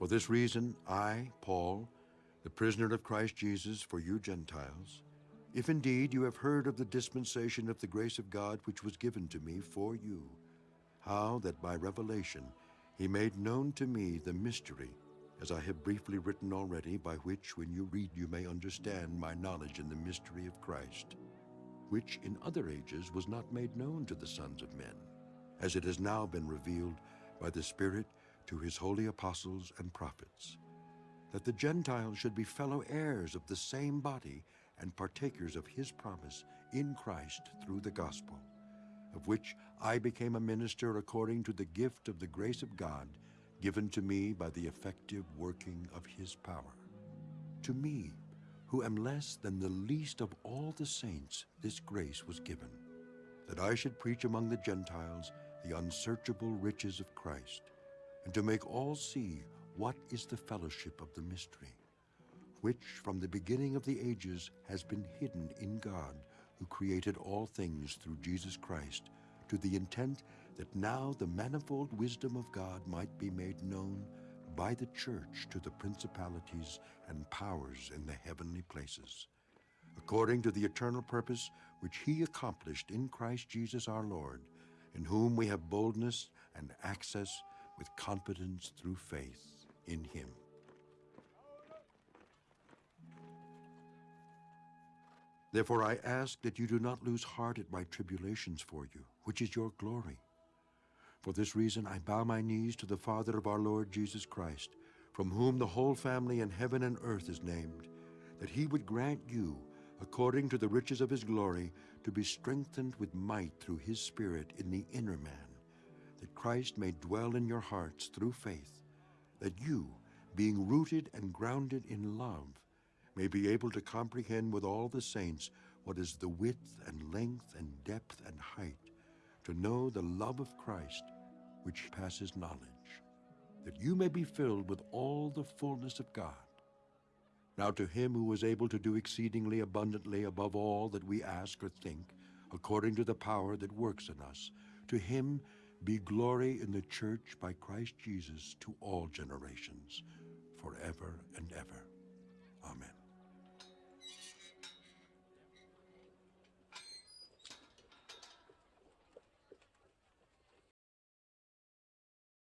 For this reason, I, Paul, the prisoner of Christ Jesus for you Gentiles, if indeed you have heard of the dispensation of the grace of God which was given to me for you, how that by revelation he made known to me the mystery, as I have briefly written already, by which when you read you may understand my knowledge in the mystery of Christ, which in other ages was not made known to the sons of men, as it has now been revealed by the Spirit to his holy apostles and prophets, that the Gentiles should be fellow heirs of the same body and partakers of his promise in Christ through the gospel, of which I became a minister according to the gift of the grace of God given to me by the effective working of his power. To me, who am less than the least of all the saints, this grace was given, that I should preach among the Gentiles the unsearchable riches of Christ, and to make all see what is the fellowship of the mystery, which from the beginning of the ages has been hidden in God, who created all things through Jesus Christ, to the intent that now the manifold wisdom of God might be made known by the church to the principalities and powers in the heavenly places, according to the eternal purpose which he accomplished in Christ Jesus our Lord, in whom we have boldness and access with confidence through faith in him. Therefore I ask that you do not lose heart at my tribulations for you, which is your glory. For this reason I bow my knees to the Father of our Lord Jesus Christ, from whom the whole family in heaven and earth is named, that he would grant you, according to the riches of his glory, to be strengthened with might through his Spirit in the inner man, that Christ may dwell in your hearts through faith, that you, being rooted and grounded in love, may be able to comprehend with all the saints what is the width and length and depth and height, to know the love of Christ, which passes knowledge, that you may be filled with all the fullness of God. Now to him who is able to do exceedingly abundantly above all that we ask or think, according to the power that works in us, to him be glory in the church by Christ Jesus to all generations, forever and ever.